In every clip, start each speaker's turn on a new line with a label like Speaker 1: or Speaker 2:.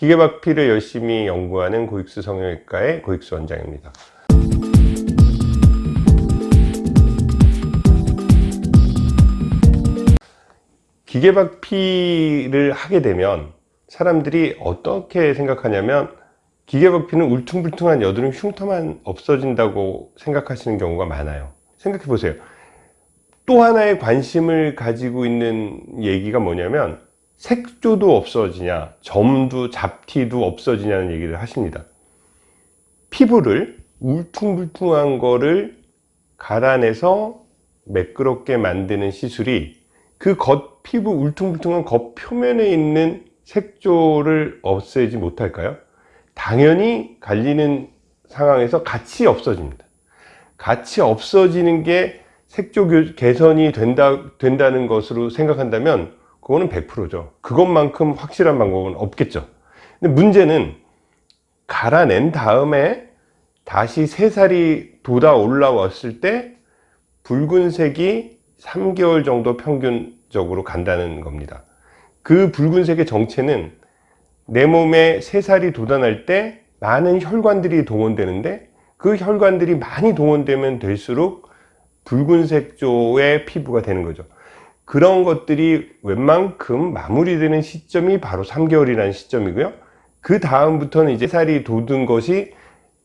Speaker 1: 기계박피를 열심히 연구하는 고익수 성형외과의 고익수 원장입니다. 기계박피를 하게 되면 사람들이 어떻게 생각하냐면 기계박피는 울퉁불퉁한 여드름 흉터만 없어진다고 생각하시는 경우가 많아요 생각해 보세요 또 하나의 관심을 가지고 있는 얘기가 뭐냐면 색조도 없어지냐 점도 잡티도 없어지냐는 얘기를 하십니다 피부를 울퉁불퉁한 거를 갈아내서 매끄럽게 만드는 시술이 그 겉 피부 울퉁불퉁한 겉 표면에 있는 색조를 없애지 못할까요? 당연히 갈리는 상황에서 같이 없어집니다. 같이 없어지는 게 색조 개선이 된다, 된다는 것으로 생각한다면 그거는 100%죠. 그것만큼 확실한 방법은 없겠죠. 근데 문제는 갈아낸 다음에 다시 새살이 돋아 올라왔을 때 붉은색이 3개월 정도 평균적으로 간다는 겁니다. 그 붉은색의 정체는 내 몸에 새살이 돋아날 때 많은 혈관들이 동원되는데 그 혈관들이 많이 동원되면 될수록 붉은색 조의 피부가 되는 거죠. 그런 것들이 웬만큼 마무리되는 시점이 바로 3개월이라는 시점이고요. 그 다음부터는 이제 살이 돋은 것이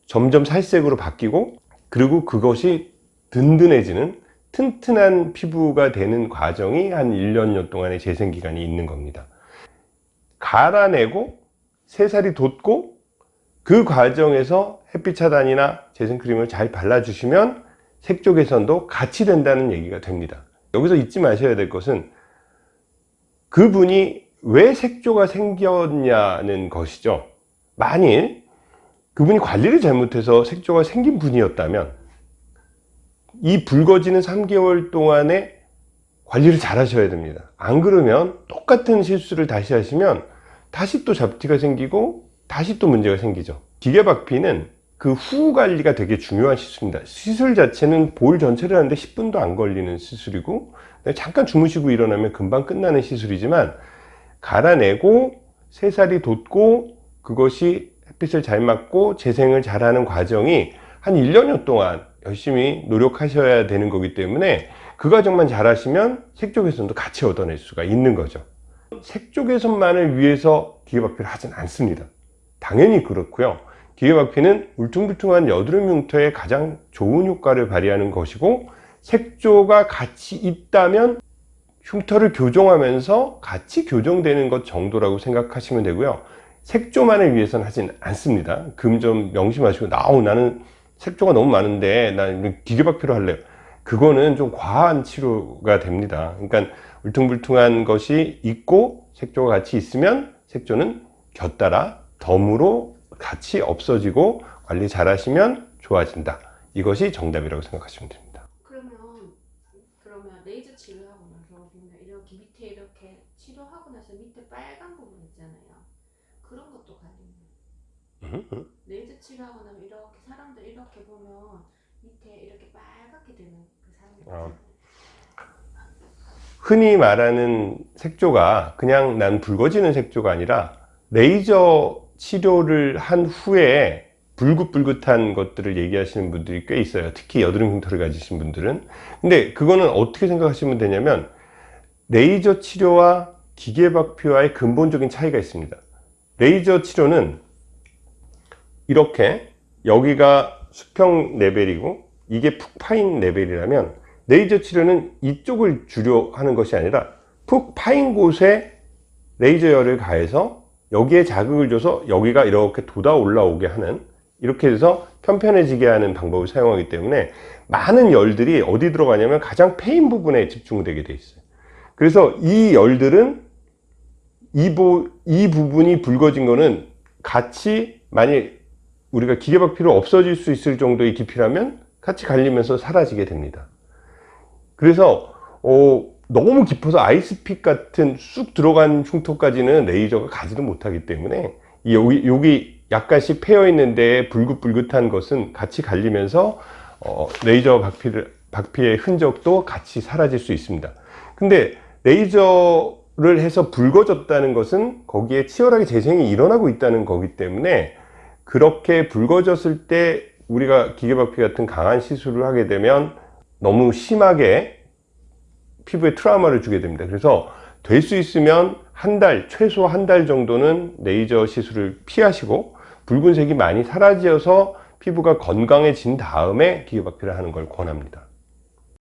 Speaker 1: 점점 살색으로 바뀌고 그리고 그것이 든든해지는 튼튼한 피부가 되는 과정이 한 1년여 동안의 재생기간이 있는 겁니다. 갈아내고 새살이 돋고 그 과정에서 햇빛 차단이나 재생크림을 잘 발라주시면 색조 개선도 같이 된다는 얘기가 됩니다. 여기서 잊지 마셔야 될 것은 그분이 왜 색조가 생겼냐는 것이죠. 만일 그분이 관리를 잘못해서 색조가 생긴 분이었다면 이 붉어지는 3개월 동안에 관리를 잘 하셔야 됩니다. 안 그러면 똑같은 실수를 다시 하시면 다시 또 잡티가 생기고 다시 또 문제가 생기죠. 기계박피는 그 후 관리가 되게 중요한 시술입니다. 시술 자체는 볼 전체를 하는데 10분도 안 걸리는 시술이고 잠깐 주무시고 일어나면 금방 끝나는 시술이지만 갈아내고 새살이 돋고 그것이 햇빛을 잘 맞고 재생을 잘하는 과정이 한 1년여 동안 열심히 노력하셔야 되는 거기 때문에 그 과정만 잘 하시면 색조 개선도 같이 얻어낼 수가 있는 거죠. 색조 개선만을 위해서 기계박피를 하진 않습니다. 당연히 그렇고요 기계박피는 울퉁불퉁한 여드름 흉터에 가장 좋은 효과를 발휘하는 것이고 색조가 같이 있다면 흉터를 교정하면서 같이 교정되는 것 정도라고 생각하시면 되고요. 색조만을 위해서는 하진 않습니다. 금 좀 명심하시고 나오 나는 색조가 너무 많은데 난 기계박피로 할래요. 그거는 좀 과한 치료가 됩니다. 그러니까 울퉁불퉁한 것이 있고 색조가 같이 있으면 색조는 곁따라 덤으로 같이 없어지고 관리 잘 하시면 좋아진다. 이것이 정답이라고 생각하시면 됩니다.
Speaker 2: 그러면 그러면 레이저 치료하고 나서 이렇게 밑에 이렇게 치료하고 나서 밑에 빨간 부분 있잖아요. 그런 것도 관리는
Speaker 1: 음,
Speaker 2: 레이저 치료하고 나면 이렇게 사람들 이렇게 보면 밑에 이렇게 빨갛게 되는 그 사람들
Speaker 1: 어.
Speaker 2: 있잖아요.
Speaker 1: 흔히 말하는 색조가 그냥 난 붉어지는 색조가 아니라 레이저 치료를 한 후에 불긋불긋한 것들을 얘기하시는 분들이 꽤 있어요. 특히 여드름 흉터를 가지신 분들은. 근데 그거는 어떻게 생각하시면 되냐면 레이저 치료와 기계박피와의 근본적인 차이가 있습니다. 레이저 치료는 이렇게 여기가 수평 레벨이고 이게 푹 파인 레벨이라면 레이저 치료는 이쪽을 주려 하는 것이 아니라 푹 파인 곳에 레이저열을 가해서 여기에 자극을 줘서 여기가 이렇게 돋아 올라오게 하는 이렇게 해서 편편해지게 하는 방법을 사용하기 때문에 많은 열들이 어디 들어가냐면 가장 패인 부분에 집중되게 돼 있어요. 그래서 이 열들은 이, 부, 이 부분이 붉어진 거는 같이 만일 우리가 기계박피로 없어질 수 있을 정도의 깊이라면 같이 갈리면서 사라지게 됩니다. 그래서 어, 너무 깊어서 아이스픽 같은 쑥 들어간 흉터까지는 레이저가 가지도 못하기 때문에 여기, 여기 약간씩 패여 있는데 불긋불긋한 것은 같이 갈리면서 어, 레이저 박피를, 박피의 흔적도 같이 사라질 수 있습니다. 근데 레이저 를 해서 붉어졌다는 것은 거기에 치열하게 재생이 일어나고 있다는 거기 때문에 그렇게 붉어졌을 때 우리가 기계박피 같은 강한 시술을 하게 되면 너무 심하게 피부에 트라우마를 주게 됩니다. 그래서 될 수 있으면 한 달, 최소 한 달 정도는 레이저 시술을 피하시고 붉은색이 많이 사라져서 피부가 건강해진 다음에 기계박피를 하는 걸 권합니다.